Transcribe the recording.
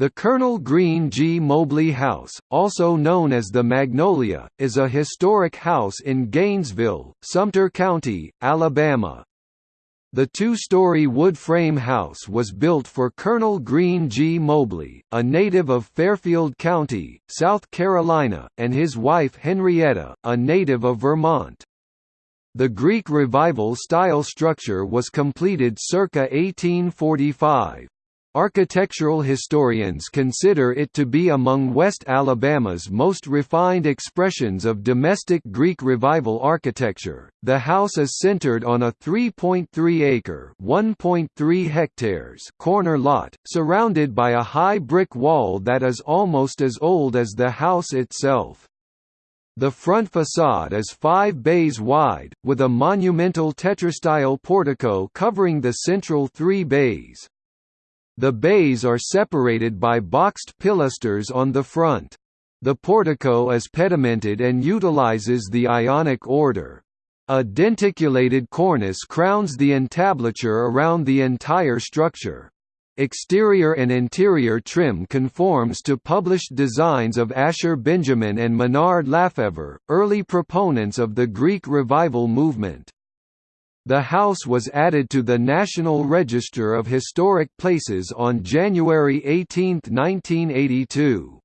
The Colonel Green G. Mobley House, also known as the Magnolia, is a historic house in Gainesville, Sumter County, Alabama. The two-story wood frame house was built for Colonel Green G. Mobley, a native of Fairfield County, South Carolina, and his wife Henrietta, a native of Vermont. The Greek Revival style structure was completed circa 1845. Architectural historians consider it to be among West Alabama's most refined expressions of domestic Greek Revival architecture. The house is centered on a 3.3-acre (1.3 hectares) corner lot, surrounded by a high brick wall that is almost as old as the house itself. The front facade is five bays wide, with a monumental tetrastyle portico covering the central three bays. The bays are separated by boxed pilasters on the front. The portico is pedimented and utilizes the Ionic order. A denticulated cornice crowns the entablature around the entire structure. Exterior and interior trim conforms to published designs of Asher Benjamin and Minard Lafever, early proponents of the Greek Revival movement. The house was added to the National Register of Historic Places on January 18, 1982.